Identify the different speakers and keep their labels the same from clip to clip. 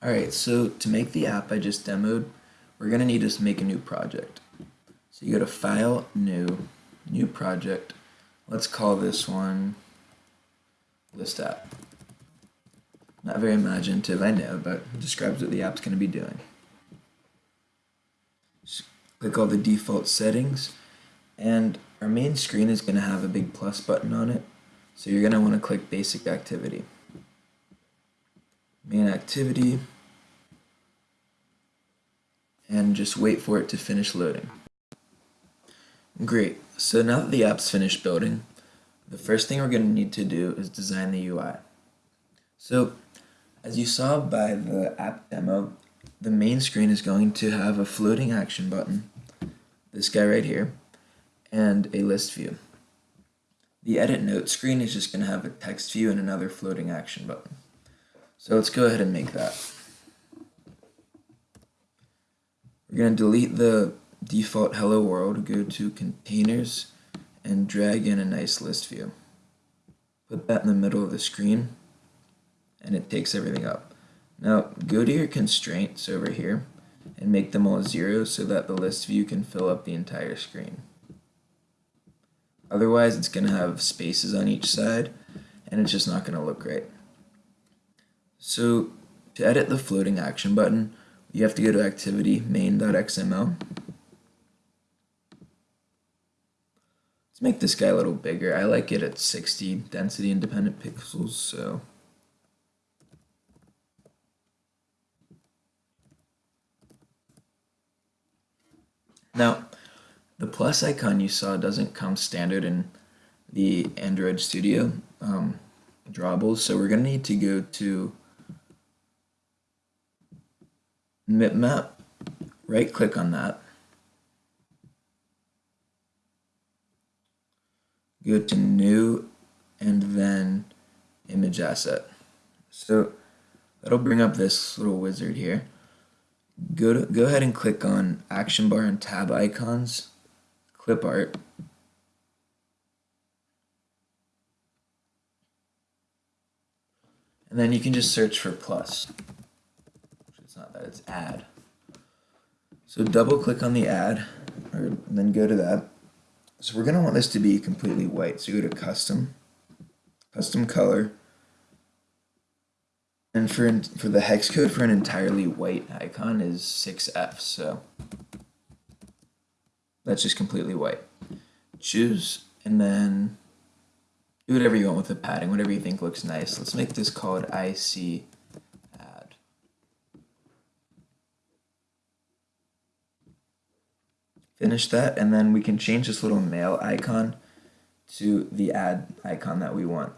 Speaker 1: Alright, so to make the app I just demoed, we're going to need to make a new project. So you go to File, New, New Project. Let's call this one List App. Not very imaginative, I know, but it describes what the app's going to be doing. Just click all the default settings, and our main screen is going to have a big plus button on it, so you're going to want to click Basic Activity main activity, and just wait for it to finish loading. Great, so now that the app's finished building, the first thing we're going to need to do is design the UI. So, as you saw by the app demo, the main screen is going to have a floating action button, this guy right here, and a list view. The edit note screen is just going to have a text view and another floating action button. So let's go ahead and make that. We're going to delete the default hello world, go to containers, and drag in a nice list view. Put that in the middle of the screen, and it takes everything up. Now go to your constraints over here, and make them all zero so that the list view can fill up the entire screen. Otherwise it's going to have spaces on each side, and it's just not going to look right. So to edit the floating action button, you have to go to activity main.xml. Let's make this guy a little bigger. I like it at 60 density independent pixels, so Now, the plus icon you saw doesn't come standard in the Android Studio um, drawables, so we're going to need to go to Mipmap, right click on that. Go to new and then image asset. So that'll bring up this little wizard here. Go to go ahead and click on action bar and tab icons, clip art. And then you can just search for plus not that, it's add. So double click on the add, or then go to that. So we're gonna want this to be completely white. So go to custom, custom color, and for for the hex code for an entirely white icon is 6F, so that's just completely white. Choose, and then do whatever you want with the padding, whatever you think looks nice. Let's make this called IC finish that and then we can change this little mail icon to the add icon that we want.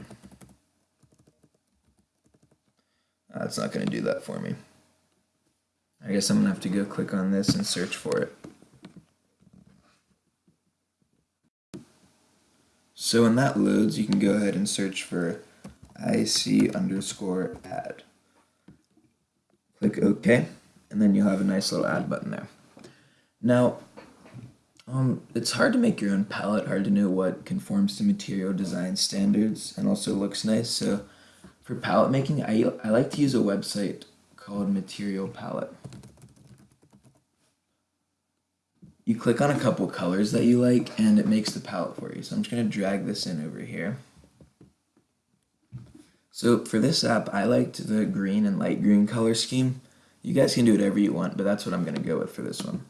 Speaker 1: Uh, it's not going to do that for me. I guess I'm going to have to go click on this and search for it. So when that loads, you can go ahead and search for IC underscore add. Click OK, and then you'll have a nice little add button there. Now, um, it's hard to make your own palette, hard to know what conforms to material design standards and also looks nice. So for palette making, I, I like to use a website called Material Palette. You click on a couple colors that you like and it makes the palette for you. So I'm just going to drag this in over here. So for this app, I liked the green and light green color scheme. You guys can do whatever you want, but that's what I'm going to go with for this one.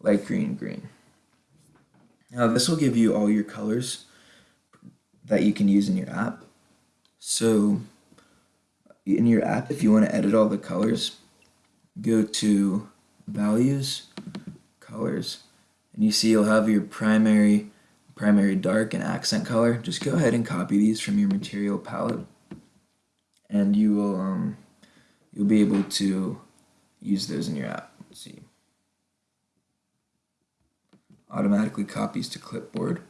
Speaker 1: Light green, green. Now this will give you all your colors that you can use in your app. So in your app, if you want to edit all the colors, go to values, colors, and you see you'll have your primary, primary dark and accent color. Just go ahead and copy these from your material palette and you will um, you'll be able to use those in your app. Let's see automatically copies to clipboard.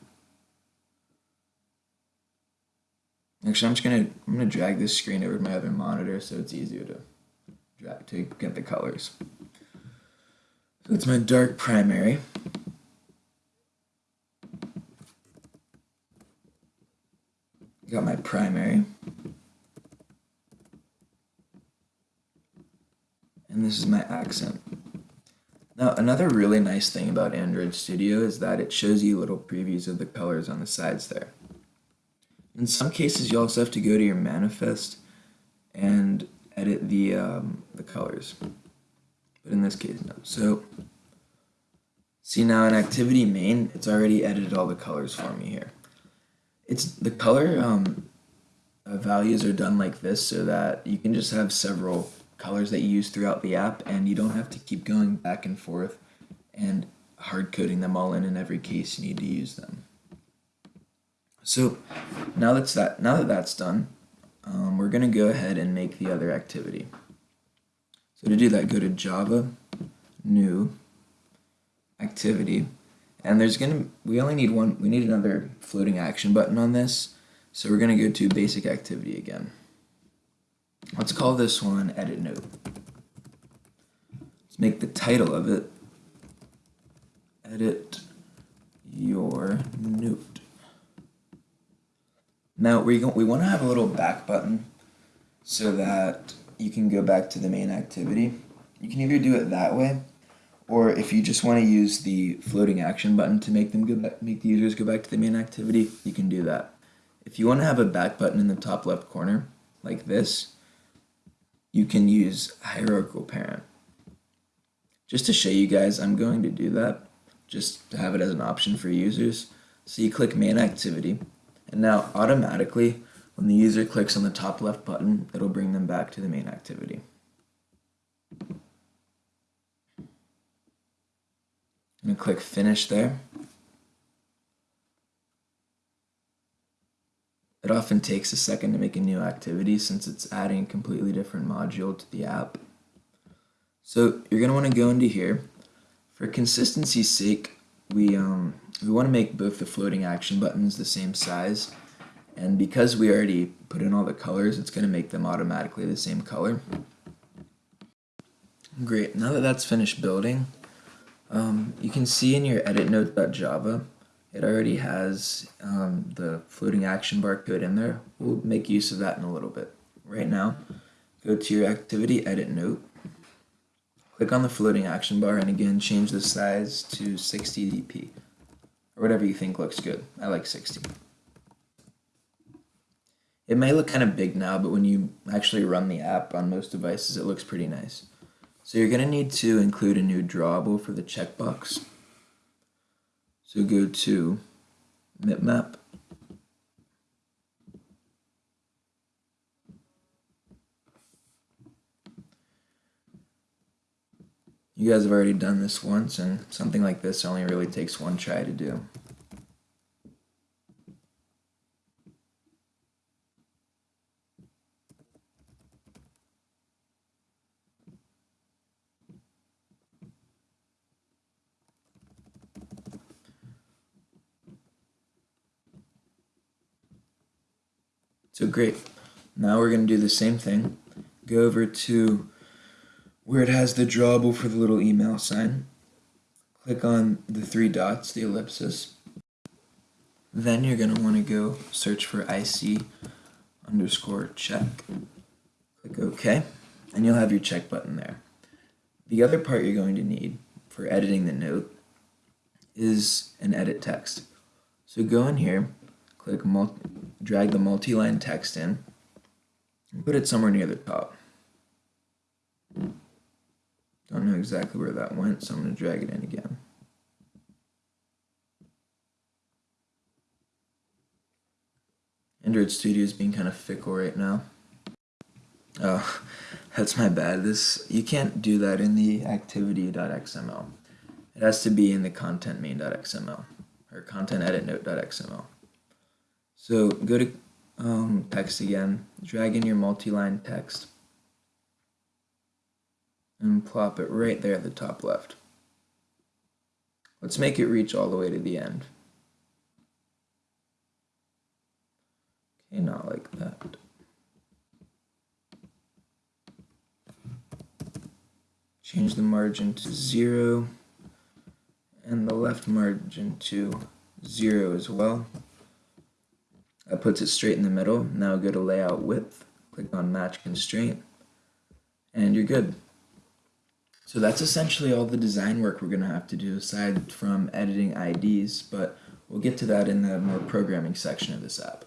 Speaker 1: Actually, I'm just gonna I'm gonna drag this screen over to my other monitor so it's easier to drag to get the colors. So it's my dark primary. Got my primary. and this is my accent. Now, another really nice thing about Android Studio is that it shows you little previews of the colors on the sides there. In some cases, you also have to go to your manifest and edit the, um, the colors. But in this case, no. So, see now in activity main, it's already edited all the colors for me here. It's the color um, values are done like this so that you can just have several colors that you use throughout the app and you don't have to keep going back and forth and hard coding them all in in every case you need to use them. So now that's that now that that's done, um, we're gonna go ahead and make the other activity. So to do that, go to Java, New, Activity, and there's gonna we only need one. We need another floating action button on this. So we're gonna go to Basic Activity again. Let's call this one edit note. Let's make the title of it edit your note. Now we we want to have a little back button so that you can go back to the main activity. You can either do it that way, or if you just want to use the floating action button to make them go back, make the users go back to the main activity, you can do that. If you want to have a back button in the top left corner, like this, you can use hierarchical parent. Just to show you guys, I'm going to do that, just to have it as an option for users. So you click main activity, and now automatically, when the user clicks on the top left button, it'll bring them back to the main activity. I'm going to click finish there. It often takes a second to make a new activity since it's adding a completely different module to the app. So you're going to want to go into here. For consistency's sake, we, um, we want to make both the floating action buttons the same size. And because we already put in all the colors, it's going to make them automatically the same color. Great, now that that's finished building, um, you can see in your edit note.java it already has um, the floating action bar code in there. We'll make use of that in a little bit. Right now, go to your activity edit note, click on the floating action bar, and again, change the size to 60 dp, or whatever you think looks good. I like 60. It may look kind of big now, but when you actually run the app on most devices, it looks pretty nice. So you're going to need to include a new drawable for the checkbox. So go to mipmap. You guys have already done this once, and something like this only really takes one try to do. So great. Now we're going to do the same thing. Go over to where it has the drawable for the little email sign. Click on the three dots, the ellipsis. Then you're going to want to go search for IC underscore check. Click OK, and you'll have your check button there. The other part you're going to need for editing the note is an edit text. So go in here, click multi drag the multi-line text in and put it somewhere near the top. Don't know exactly where that went, so I'm going to drag it in again. Android Studio is being kind of fickle right now. Oh, that's my bad. This You can't do that in the activity.xml. It has to be in the content main.xml or content edit note.xml. So go to um, text again, drag in your multi-line text, and plop it right there at the top left. Let's make it reach all the way to the end. Okay, not like that. Change the margin to zero and the left margin to zero as well. That puts it straight in the middle. Now go to layout width, click on match constraint, and you're good. So that's essentially all the design work we're going to have to do aside from editing IDs, but we'll get to that in the more programming section of this app.